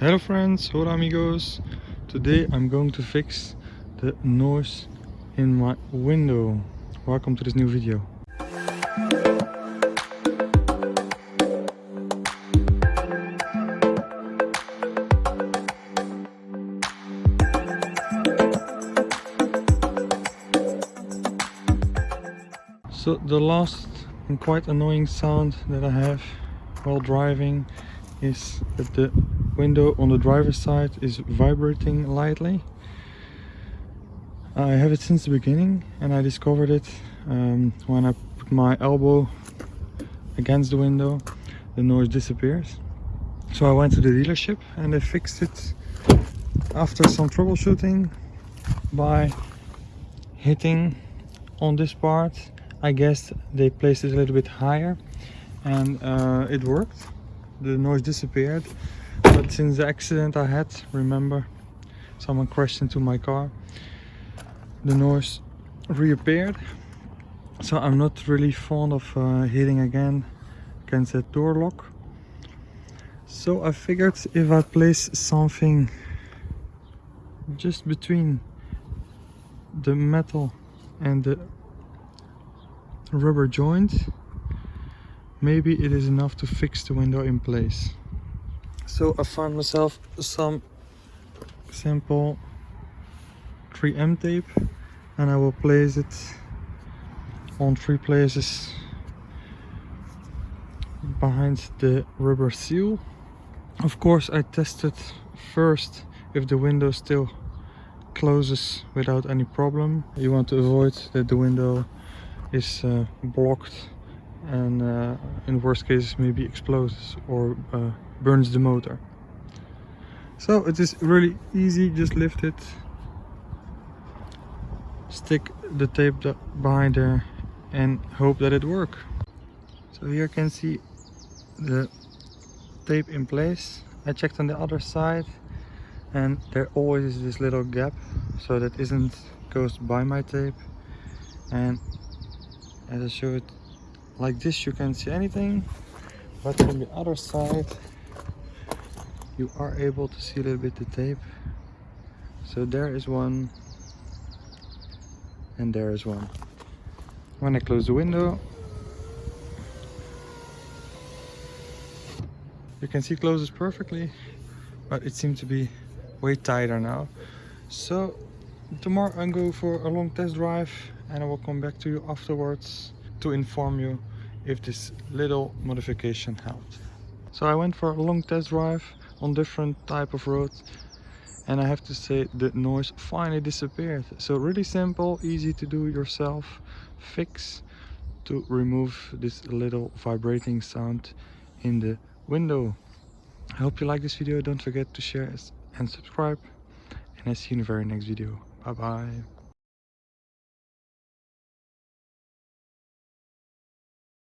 Hello friends, hola amigos. Today I'm going to fix the noise in my window. Welcome to this new video. So the last and quite annoying sound that I have while driving is that the window on the driver's side is vibrating lightly. I have it since the beginning and I discovered it um, when I put my elbow against the window the noise disappears. So I went to the dealership and they fixed it after some troubleshooting by hitting on this part I guess they placed it a little bit higher and uh, it worked. The noise disappeared. But since the accident I had, remember, someone crashed into my car, the noise reappeared. So I'm not really fond of uh, hitting again against that door lock. So I figured if I place something just between the metal and the rubber joint maybe it is enough to fix the window in place so I found myself some simple 3M tape and I will place it on three places behind the rubber seal. Of course I tested first if the window still closes without any problem. You want to avoid that the window is uh, blocked and uh, in worst cases maybe explodes or uh, burns the motor. So it is really easy. Just lift it. Stick the tape behind there and hope that it work. So here you can see the tape in place. I checked on the other side and there always is this little gap so that isn't goes by my tape. And as I showed like this you can't see anything but from the other side you are able to see a little bit the tape. So there is one and there is one. When I close the window you can see closes perfectly but it seems to be way tighter now. So tomorrow I'm going for a long test drive and I will come back to you afterwards to inform you if this little modification helped. So I went for a long test drive on different type of roads and I have to say the noise finally disappeared. So really simple, easy to do yourself fix to remove this little vibrating sound in the window. I hope you like this video. Don't forget to share and subscribe and I see you in the very next video. Bye bye.